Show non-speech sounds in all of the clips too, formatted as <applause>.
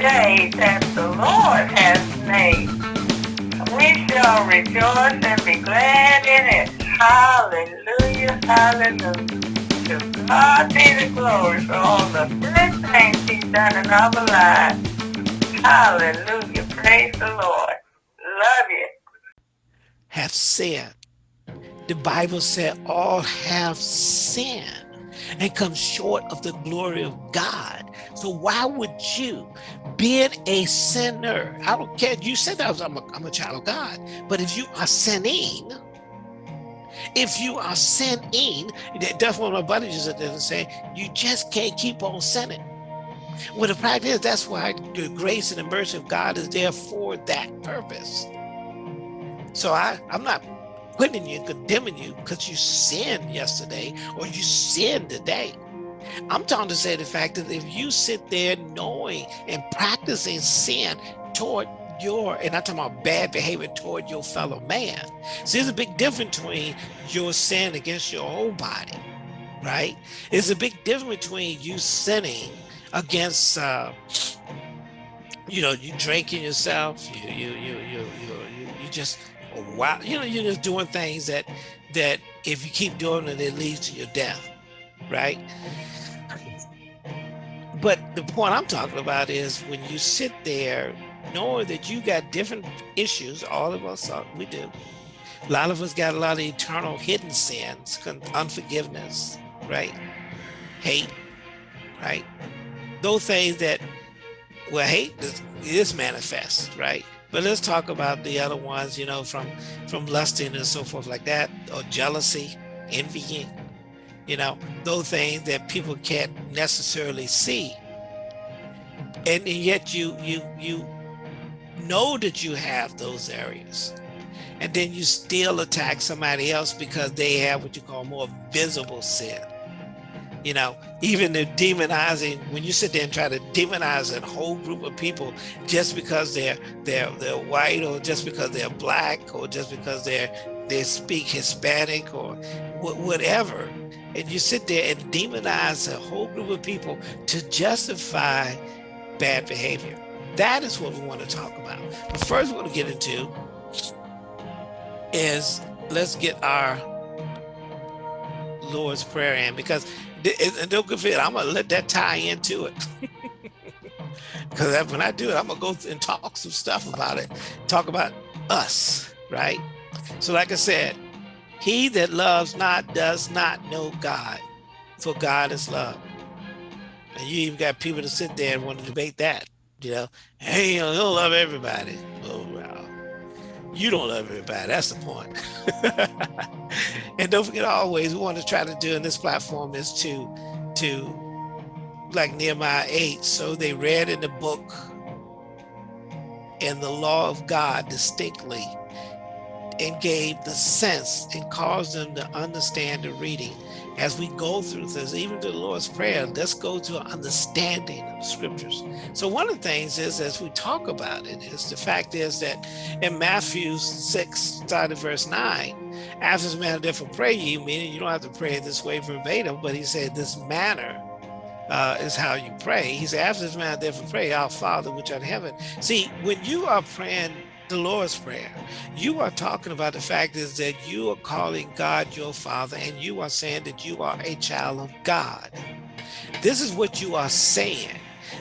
day that the Lord has made. We shall rejoice and be glad in it. Hallelujah, hallelujah. To God be the glory for all the good things he's done in our lives. Hallelujah, praise the Lord. Love you. Have sinned. The Bible said all have sinned and come short of the glory of God. So why would you, being a sinner, I don't care, you said that I'm a, I'm a child of God, but if you are sinning, if you are sinning, that's what my buddy just did say, you just can't keep on sinning. Well, the fact is, that's why the grace and the mercy of God is there for that purpose. So I, I'm not putting you, condemning you because you sinned yesterday or you sinned today. I'm talking to say the fact that if you sit there knowing and practicing sin toward your, and I'm talking about bad behavior toward your fellow man. See, there's a big difference between your sin against your whole body, right? There's a big difference between you sinning against, uh, you know, you drinking yourself, you, you, you, you, you, you just wow, you know, you're just doing things that that if you keep doing it, it leads to your death, right? But the point I'm talking about is when you sit there knowing that you got different issues, all of us, are, we do. A lot of us got a lot of eternal hidden sins, unforgiveness, right? Hate, right? Those things that, well, hate is, is manifest, right? But let's talk about the other ones, you know, from from lusting and so forth like that, or jealousy, envying, you know, those things that people can't necessarily see. And yet you you you know that you have those areas. And then you still attack somebody else because they have what you call more visible sin you know, even the demonizing, when you sit there and try to demonize a whole group of people just because they're they're they're white or just because they're black or just because they're they speak Hispanic or whatever, and you sit there and demonize a whole group of people to justify bad behavior. That is what we want to talk about. But first, what to get into is let's get our Lord's Prayer in because and don't get I'm gonna let that tie into it. <laughs> Because when I do it, I'm gonna go and talk some stuff about it, talk about us, right? So, like I said, he that loves not does not know God, for God is love. And you even got people to sit there and want to debate that, you know, hey, you don't love everybody. Well, you don't love everybody. That's the point. <laughs> and don't forget always, we want to try to do in this platform is to, to like Nehemiah 8. So they read in the book and the law of God distinctly and gave the sense and caused them to understand the reading as we go through this, even to the Lord's Prayer, let's go to understanding of scriptures. So one of the things is, as we talk about it, is the fact is that in Matthew 6, starting verse 9, after this manner therefore pray ye, meaning you don't have to pray this way verbatim, but he said this manner uh, is how you pray. He said, after this manner therefore pray, our Father which art in heaven. See, when you are praying the Lord's Prayer. You are talking about the fact is that you are calling God your father and you are saying that you are a child of God. This is what you are saying.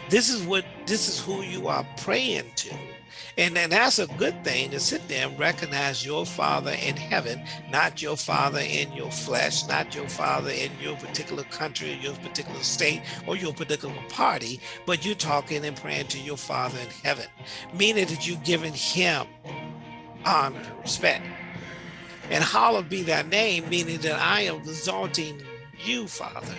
This is what this is who you are praying to. And that's a good thing to sit there and recognize your father in heaven, not your father in your flesh, not your father in your particular country, your particular state, or your particular party, but you're talking and praying to your father in heaven, meaning that you're giving him honor, respect. And hallowed be thy name, meaning that I am exalting you, Father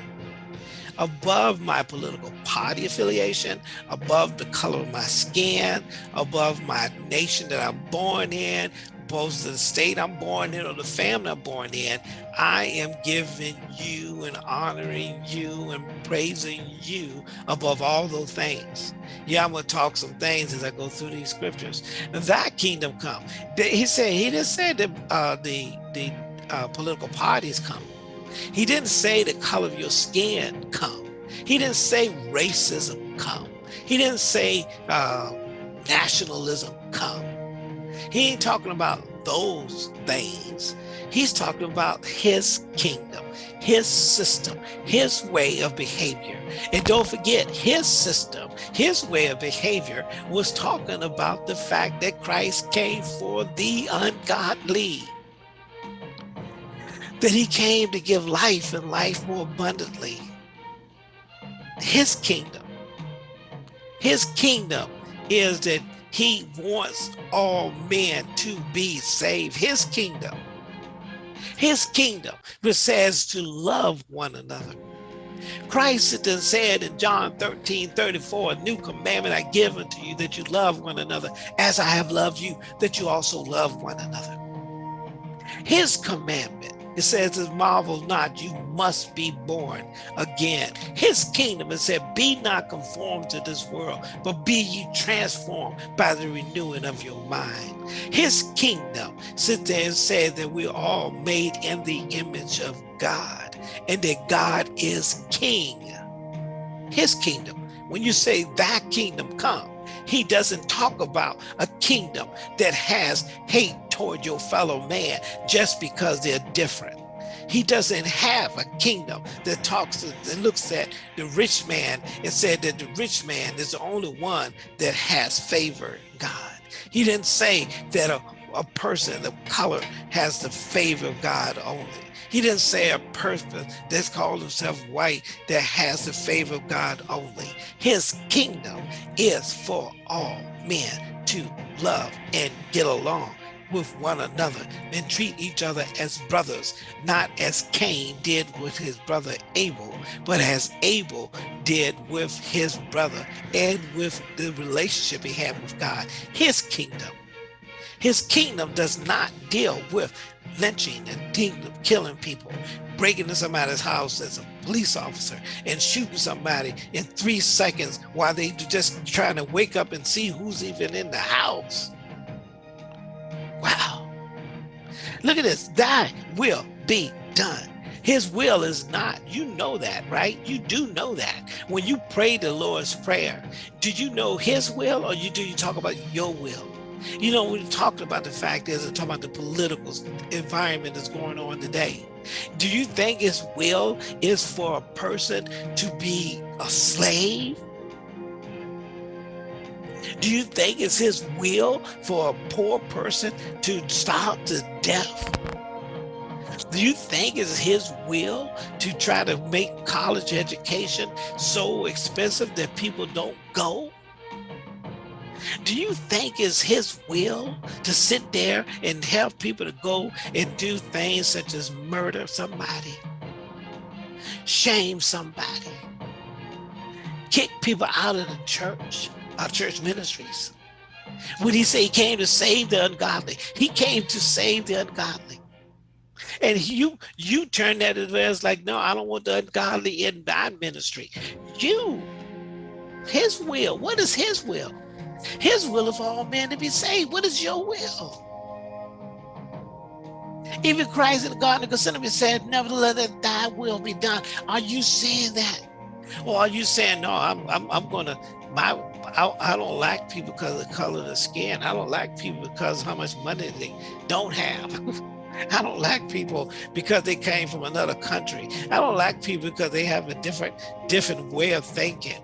above my political party affiliation, above the color of my skin, above my nation that I'm born in, to the state I'm born in or the family I'm born in, I am giving you and honoring you and praising you above all those things. Yeah, I'm going to talk some things as I go through these scriptures. That kingdom come. He said, he didn't say that uh, the, the uh, political parties come. He didn't say the color of your skin come. He didn't say racism come. He didn't say uh, nationalism come. He ain't talking about those things. He's talking about his kingdom, his system, his way of behavior. And don't forget, his system, his way of behavior was talking about the fact that Christ came for the ungodly. That he came to give life and life more abundantly. His kingdom. His kingdom is that he wants all men to be saved. His kingdom his kingdom, which says to love one another. Christ then said in John 13, 34, a new commandment I give unto you that you love one another as I have loved you, that you also love one another. His commandment it says, "As marvel not, you must be born again. His kingdom, it said, be not conformed to this world, but be ye transformed by the renewing of your mind. His kingdom sit there and say that we're all made in the image of God and that God is king. His kingdom. When you say that kingdom come, he doesn't talk about a kingdom that has hate toward your fellow man just because they're different. He doesn't have a kingdom that talks and looks at the rich man and said that the rich man is the only one that has favor God. He didn't say that a, a person of color has the favor of God only. He didn't say a person that's called himself white that has the favor of God only. His kingdom is for all men to love and get along with one another and treat each other as brothers, not as Cain did with his brother Abel, but as Abel did with his brother and with the relationship he had with God, his kingdom. His kingdom does not deal with lynching and killing people, breaking into somebody's house as a police officer and shooting somebody in three seconds while they just trying to wake up and see who's even in the house. Look at this. Thy will be done. His will is not, you know that, right? You do know that. When you pray the Lord's Prayer, do you know his will or you do you talk about your will? You know, we talked about the fact is talking about the political environment that's going on today. Do you think his will is for a person to be a slave? Do you think it's his will for a poor person to stop to death? Do you think it's his will to try to make college education so expensive that people don't go? Do you think it's his will to sit there and have people to go and do things such as murder somebody, shame somebody, kick people out of the church, our church ministries. When he say he came to save the ungodly, he came to save the ungodly. And you you turn that as like, no, I don't want the ungodly in my ministry. You, his will, what is his will? His will for all men to be saved. What is your will? Even Christ in the Garden of Gethsemane said, nevertheless, thy will be done. Are you saying that? Or are you saying, no, I'm, I'm, I'm going to my I, I don't like people because of the color of the skin. I don't like people because how much money they don't have. <laughs> I don't like people because they came from another country. I don't like people because they have a different different way of thinking.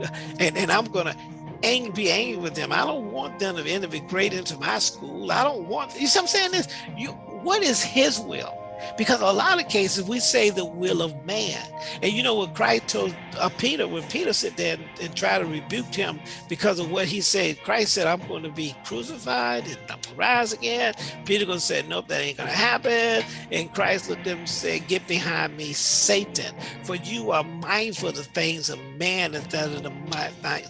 <laughs> And, and I'm gonna ang be angry with them. I don't want them to integrate into my school. I don't want you see what I'm saying this. You what is his will? Because a lot of cases we say the will of man. And you know what Christ told uh, Peter, when Peter sat there and, and tried to rebuke him because of what he said, Christ said, I'm going to be crucified and I'm rise again. Peter going to say, nope, that ain't going to happen. And Christ looked at him and said, get behind me, Satan, for you are mindful of the things of man instead of the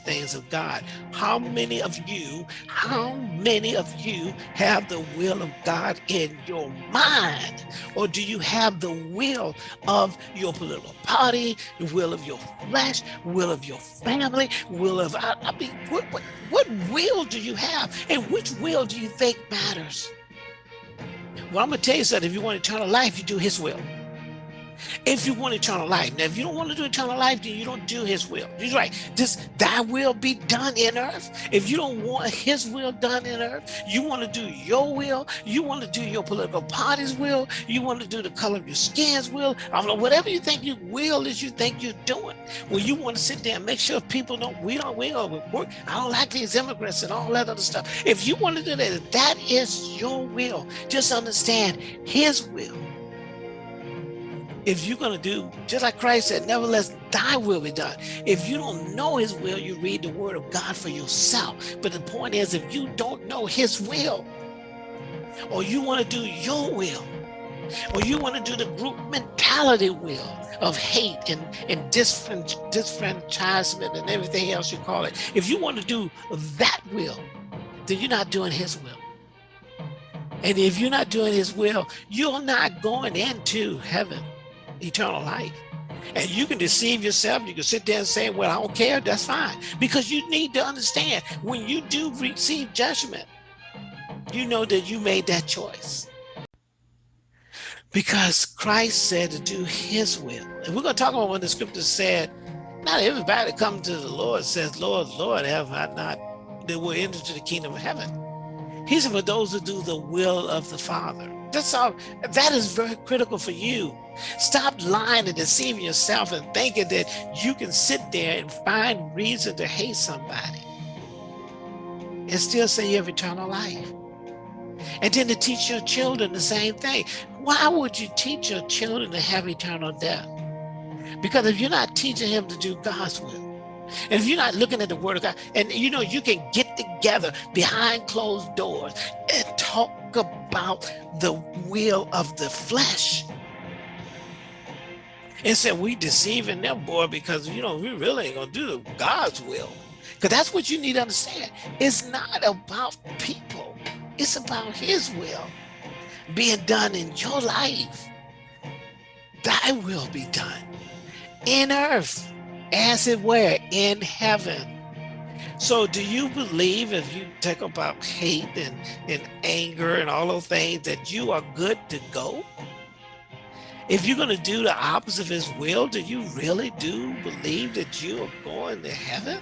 things of God. How many of you, how many of you have the will of God in your mind? Or do you have the will of your political party, the will of your flesh, will of your family, will of, I, I mean, what, what, what will do you have? And which will do you think matters? Well, I'm gonna tell you something, if you want eternal life, you do his will. If you want eternal life. Now, if you don't want to do eternal life, then you don't do his will. He's right. Just thy will be done in earth. If you don't want his will done in earth, you want to do your will, you want to do your political party's will, you want to do the color of your skin's will, I don't know, whatever you think your will is you think you're doing. Well, you want to sit there and make sure people don't, we don't, we don't work. I don't like these immigrants and all that other stuff. If you want to do that, that is your will. Just understand his will if you're going to do just like Christ said, nevertheless, thy will be done. If you don't know his will, you read the word of God for yourself. But the point is, if you don't know his will, or you want to do your will, or you want to do the group mentality will of hate and, and disfranchisement and everything else you call it, if you want to do that will, then you're not doing his will. And if you're not doing his will, you're not going into heaven eternal life. And you can deceive yourself. You can sit there and say, well, I don't care. That's fine. Because you need to understand when you do receive judgment, you know that you made that choice. Because Christ said to do his will. And we're going to talk about when the scripture said, not everybody come to the Lord says, Lord, Lord, have I not, that will enter into the kingdom of heaven. He said, for those who do the will of the Father. That's all. That is very critical for you. Stop lying and deceiving yourself and thinking that you can sit there and find reason to hate somebody and still say you have eternal life. And then to teach your children the same thing. Why would you teach your children to have eternal death? Because if you're not teaching him to do God's will, and if you're not looking at the word of God, and you know, you can get together behind closed doors and talk about the will of the flesh. And said, we deceiving them, boy, because, you know, we really ain't gonna do God's will. Because that's what you need to understand. It's not about people. It's about his will being done in your life. Thy will be done in earth as it were in heaven. So do you believe if you talk about hate and, and anger and all those things that you are good to go? If you're going to do the opposite of his will, do you really do believe that you are going to heaven?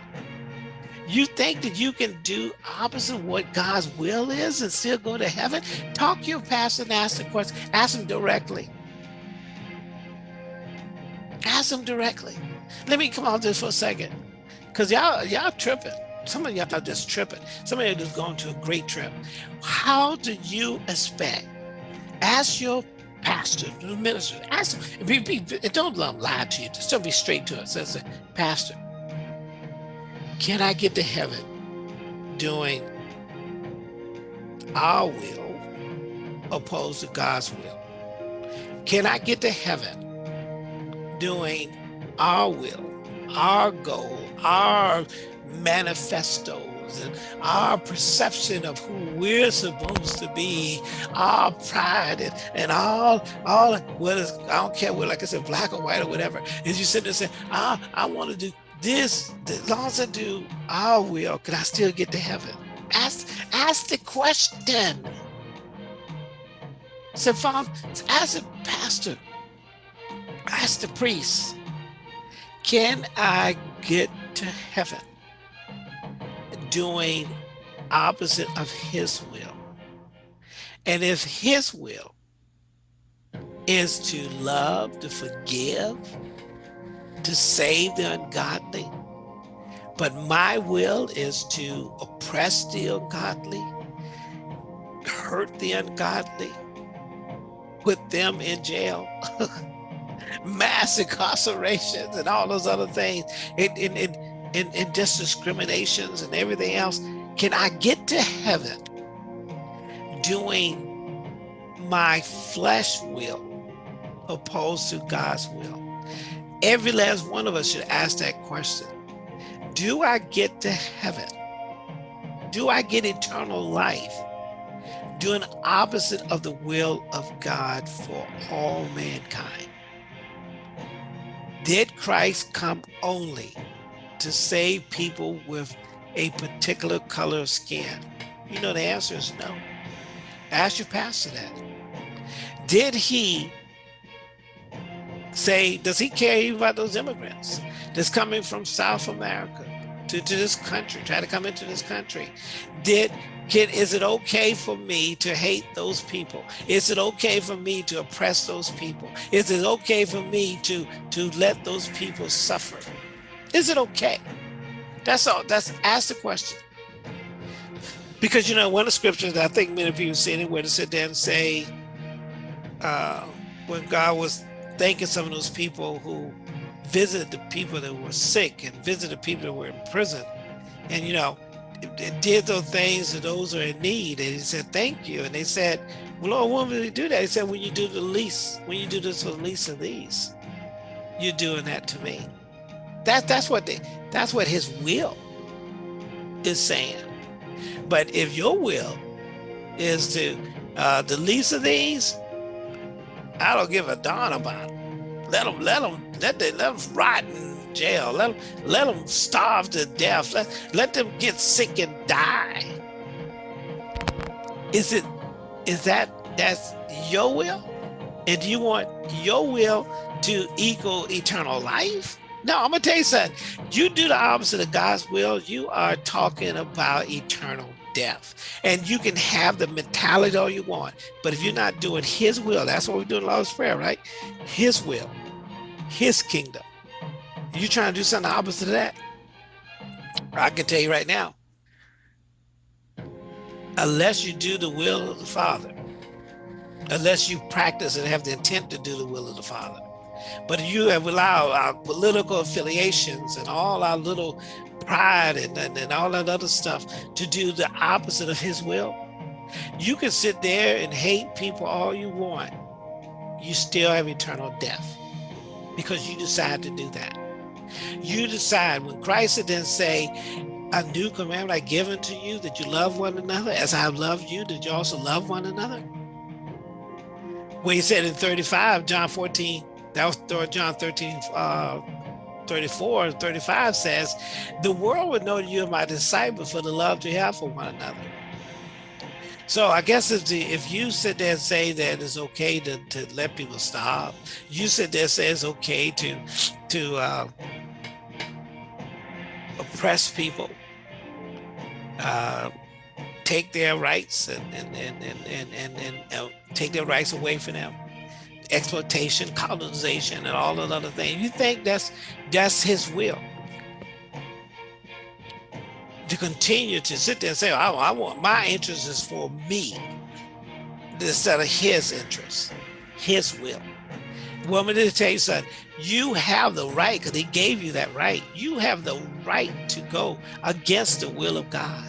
You think that you can do opposite what God's will is and still go to heaven? Talk to your pastor and ask the question. Ask him directly. Ask him directly. Let me come on this for a second. Because y'all y'all tripping. Some of y'all just tripping. Some of you just going to a great trip. How do you expect? Ask your pastor, the minister, ask him, be, be, don't let them lie to you. Just don't be straight to it. Say, Pastor, can I get to heaven doing our will opposed to God's will? Can I get to heaven doing our will, our goal, our manifestos, and our perception of who we're supposed to be, our pride and, and all, all whether I don't care what, like I said, black or white or whatever, is you sit there and say, ah, I want to do this, as long as I do our will, can I still get to heaven? Ask, ask the question. So, Father, ask the pastor, ask the priest, can I get to heaven doing opposite of his will? And if his will is to love, to forgive, to save the ungodly, but my will is to oppress the ungodly, hurt the ungodly, put them in jail. <laughs> mass incarcerations and all those other things and, and, and, and, and just discriminations and everything else. Can I get to heaven doing my flesh will opposed to God's will? Every last one of us should ask that question. Do I get to heaven? Do I get eternal life? Doing opposite of the will of God for all mankind? Did Christ come only to save people with a particular color of skin? You know, the answer is no. Ask your pastor that. Did he say, does he care about those immigrants that's coming from South America to, to this country, try to come into this country? Did can, is it okay for me to hate those people? Is it okay for me to oppress those people? Is it okay for me to, to let those people suffer? Is it okay? That's all. That's ask the question. Because you know, one of the scriptures I think many people seen it where to sit there and say, uh, when God was thanking some of those people who visited the people that were sick and visited people that were in prison, and you know, did those things to those who are in need. And he said, thank you. And they said, well, Lord, when will we do that? He said, when you do the least, when you do this for the least of these, you're doing that to me. That, that's what they, that's what his will is saying. But if your will is to uh, the least of these, I don't give a darn about it. Let them, let them, let them, let them rot in jail. Let them, let them starve to death. Let, let them get sick and die. Is it, is that, that's your will? And do you want your will to equal eternal life? No, I'm gonna tell you something. You do the opposite of God's will, you are talking about eternal death. And you can have the mentality all you want, but if you're not doing his will, that's what we do in Lord's Prayer, right? His will, his kingdom. You trying to do something opposite of that? I can tell you right now, unless you do the will of the Father, unless you practice and have the intent to do the will of the Father, but you have allowed our political affiliations and all our little pride and, and, and all that other stuff to do the opposite of his will. You can sit there and hate people all you want. You still have eternal death because you decide to do that. You decide when Christ didn't say, a new commandment I give unto you that you love one another as I have loved you, did you also love one another? When he said in 35, John 14, that was John 13, uh, 34 and 35 says, the world would know that you are my disciple for the love you have for one another. So I guess if the, if you sit there and say that it's okay to, to let people stop, you sit there and say it's okay to to uh, oppress people, uh, take their rights and and and and and, and, and uh, take their rights away from them exploitation, colonization, and all those other things. You think that's that's his will to continue to sit there and say, I, I want my interest is for me instead of his interest, his will. Well, me to tell you something. You have the right, because he gave you that right. You have the right to go against the will of God.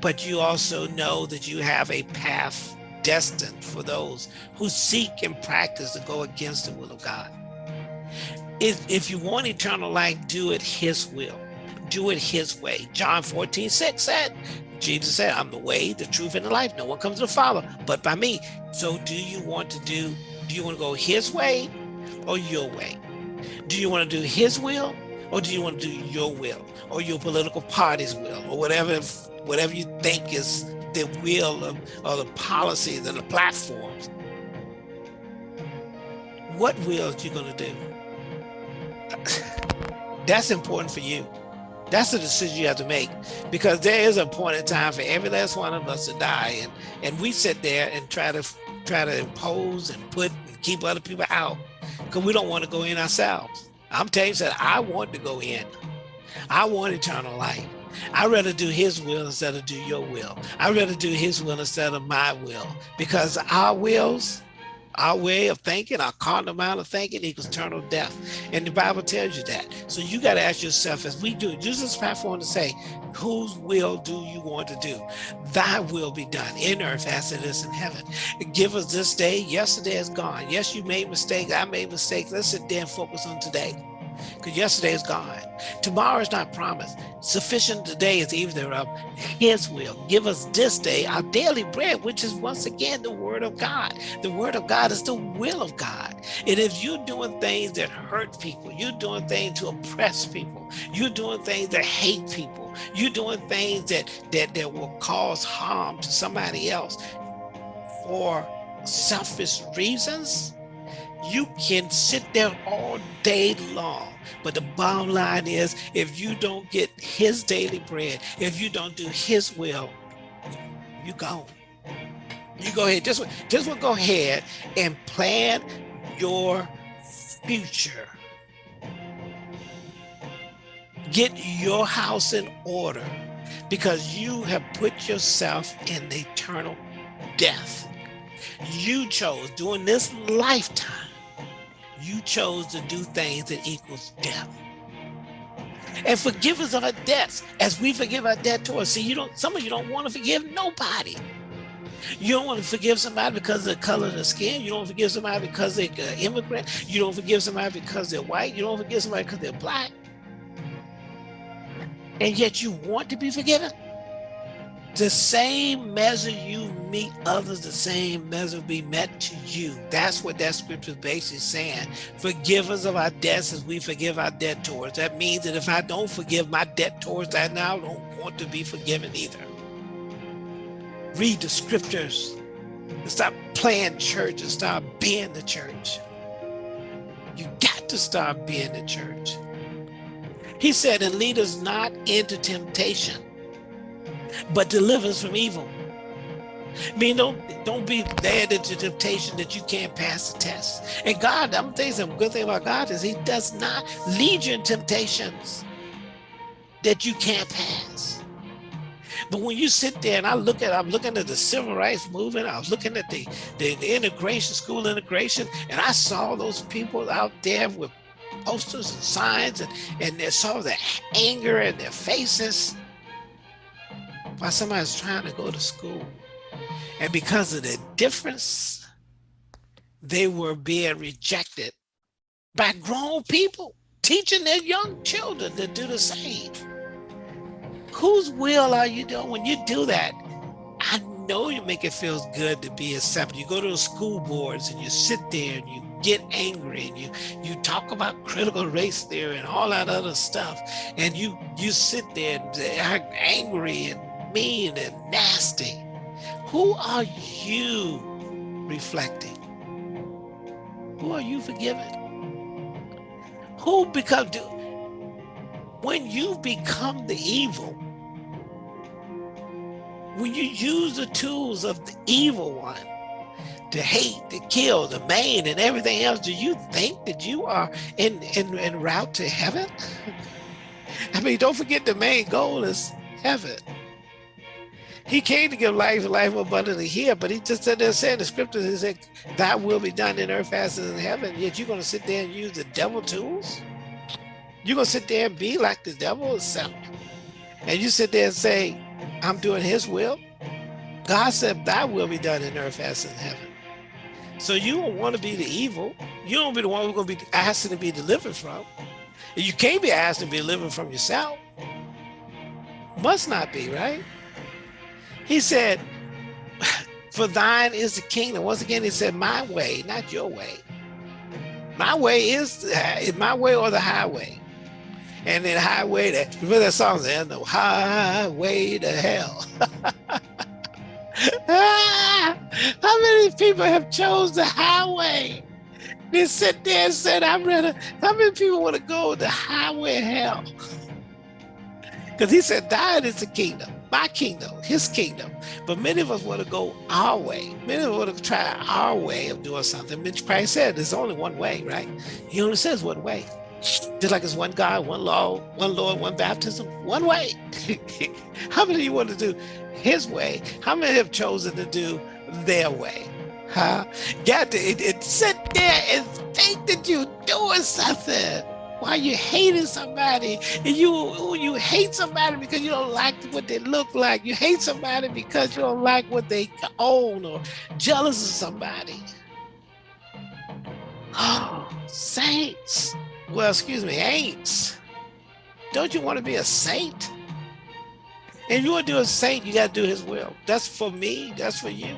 But you also know that you have a path destined for those who seek and practice to go against the will of God. If, if you want eternal life, do it his will. Do it his way. John 14, 6 said, Jesus said, I'm the way, the truth, and the life. No one comes to the Father but by me. So do you want to do, do you want to go his way or your way? Do you want to do his will or do you want to do your will or your political party's will or whatever, whatever you think is the will of, of the policies and the platforms. What will you gonna do? That's important for you. That's the decision you have to make because there is a point in time for every last one of us to die. And, and we sit there and try to try to impose and put and keep other people out because we don't want to go in ourselves. I'm telling you that I want to go in. I want eternal life. I'd rather do his will instead of do your will. I'd rather do his will instead of my will because our wills, our way of thinking, our carnal amount of thinking equals eternal death. And the Bible tells you that. So you got to ask yourself, as we do, use this platform to say, whose will do you want to do? Thy will be done in earth as it is in heaven. Give us this day. Yesterday is gone. Yes, you made mistakes. I made mistakes. Let's sit there and focus on today because yesterday is gone. Tomorrow is not promised. Sufficient today is even thereof his will. Give us this day our daily bread, which is once again the word of God. The word of God is the will of God. And if you're doing things that hurt people, you're doing things to oppress people, you're doing things that hate people, you're doing things that, that, that will cause harm to somebody else for selfish reasons, You can sit there all day long. But the bottom line is if you don't get his daily bread, if you don't do his will, you go. You go ahead, just, just go ahead and plan your future. Get your house in order because you have put yourself in eternal death. You chose during this lifetime, you chose to do things that equals death. And forgive us of our debts as we forgive our debtors. See, you don't, some of you don't want to forgive nobody. You don't want to forgive somebody because of the color of the skin. You don't forgive somebody because they're uh, immigrant. You don't forgive somebody because they're white. You don't forgive somebody because they're black. And yet you want to be forgiven. The same measure you meet others, the same measure be met to you. That's what that scripture is basically saying. Forgive us of our debts as we forgive our debtors. That means that if I don't forgive my debtors, I now don't want to be forgiven either read the scriptures and stop playing church and stop being the church. You got to stop being the church. He said, and lead us not into temptation, but deliver us from evil. I mean, don't don't be led into temptation that you can't pass the test. And God, I'm you some good thing about God is He does not lead you in temptations that you can't pass. But when you sit there and I look at, I'm looking at the civil rights movement, I was looking at the, the, the integration, school integration, and I saw those people out there with posters and signs and, and they saw the anger in their faces while somebody's trying to go to school. And because of the difference, they were being rejected by grown people, teaching their young children to do the same whose will are you doing when you do that? I know you make it feel good to be accepted. You go to the school boards and you sit there and you get angry and you you talk about critical race theory and all that other stuff and you you sit there and angry and mean and nasty who are you reflecting who are you forgiving who become when you become the evil when you use the tools of the evil one to hate, to kill, to maim, and everything else, do you think that you are in, in, in route to heaven? <laughs> I mean, don't forget the main goal is heaven. He came to give life and life abundantly here, but he just said there said the scriptures, he said, that will be done in earth as in heaven. Yet you're gonna sit there and use the devil tools? You're gonna sit there and be like the devil itself. And you sit there and say, I'm doing his will. God said thy will be done in earth as in heaven. So you don't want to be the evil. You don't be the one who's going to be asking to be delivered from. You can't be asked to be delivered from yourself. Must not be, right? He said, for thine is the kingdom. Once again, he said, my way, not your way. My way is my way or the highway. And then highway to remember that song there's no highway to hell. <laughs> Ah, how many people have chose the highway? They sit there and said i'm ready how many people want to go the highway hell? Because he said Thine is the kingdom my kingdom his kingdom but many of us want to go our way many of us want to try our way of doing something which christ said there's only one way right he only says one way just like it's one God, one law, one Lord, one baptism, one way. <laughs> How many of you want to do his way? How many have chosen to do their way? Huh? Got to it, it sit there and think that you're doing something. Why you hating somebody and you you hate somebody because you don't like what they look like. You hate somebody because you don't like what they own or jealous of somebody. Oh, <gasps> saints well, excuse me, ain'ts. Don't you want to be a saint? And you want to do a saint, you got to do his will. That's for me. That's for you.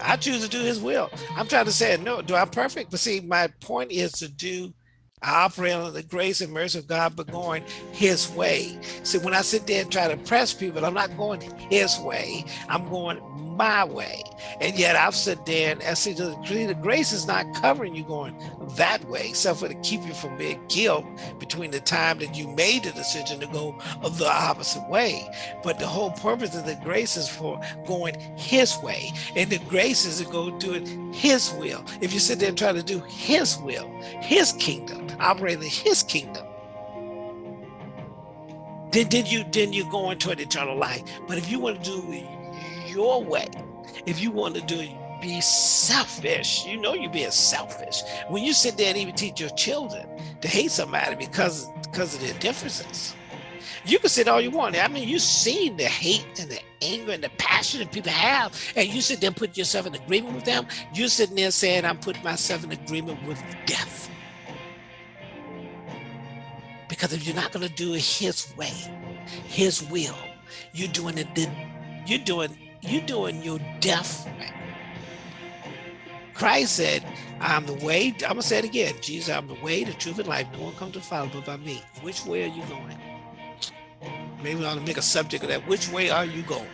I choose to do his will. I'm trying to say, no, do I'm perfect? But see, my point is to do I operate on the grace and mercy of God, but going his way. See, when I sit there and try to press people, I'm not going his way. I'm going my way. And yet I've sit there and I see the, the grace is not covering you going that way, except for to keep you from being killed between the time that you made the decision to go of the opposite way. But the whole purpose of the grace is for going his way. And the grace is to go do it his will. If you sit there and try to do his will, his kingdom, operating in his kingdom, then, then you then you go into an eternal life. But if you want to do your way, if you want to do be selfish, you know you're being selfish. When you sit there and even teach your children to hate somebody because because of their differences. You can sit all you want. I mean, you've seen the hate and the anger and the passion that people have, and you sit there and put yourself in agreement with them. You're sitting there saying, I'm putting myself in agreement with death. Because if you're not going to do it his way, his will, you're doing it, you're doing, you're doing your death. Christ said, I'm the way, I'm gonna say it again. Jesus, I'm the way, the truth, and life. No one comes to follow but by me. Which way are you going? Maybe we ought to make a subject of that. Which way are you going?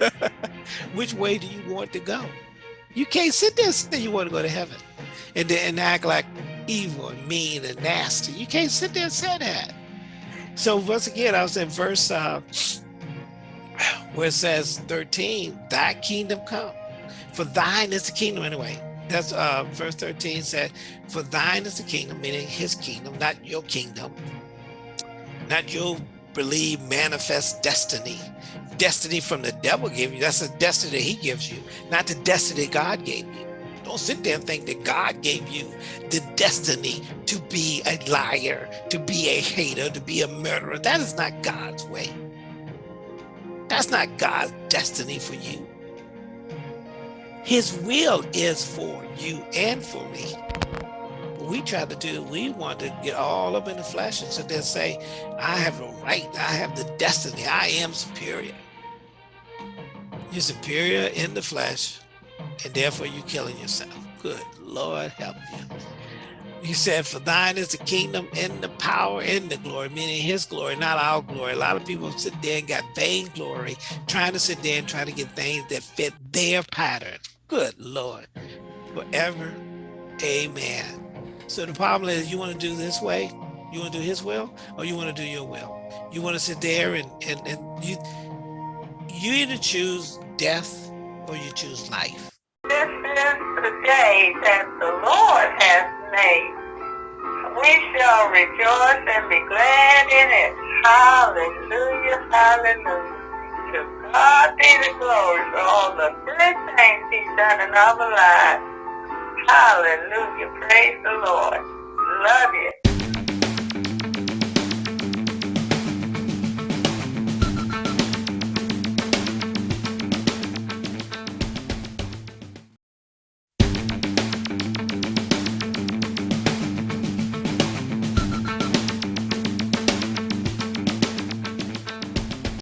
<laughs> Which way do you want to go? You can't sit there and say you want to go to heaven and then act like evil and mean and nasty. You can't sit there and say that. So once again, I was in verse uh, where it says 13, thy kingdom come. For thine is the kingdom anyway. That's uh, verse 13 said, for thine is the kingdom, meaning his kingdom, not your kingdom, not your believe manifest destiny. Destiny from the devil gave you, that's the destiny he gives you, not the destiny God gave you. Don't sit there and think that God gave you the destiny to be a liar, to be a hater, to be a murderer. That is not God's way. That's not God's destiny for you. His will is for you and for me. What we try to do, we want to get all up in the flesh and sit there and say, I have a right, I have the destiny, I am superior. You're superior in the flesh, and therefore you're killing yourself. Good Lord help you. He said, for thine is the kingdom and the power and the glory, meaning his glory, not our glory. A lot of people sit there and got vain glory, trying to sit there and trying to get things that fit their pattern. Good Lord. Forever. Amen. So the problem is you want to do this way, you want to do his will, or you want to do your will. You want to sit there and, and, and you, you either choose death or you choose life. This is the day that the Lord has made. We shall rejoice and be glad in it. Hallelujah, hallelujah. God be the glory for all the good things he's done in our lives. Hallelujah, praise the Lord. Love you.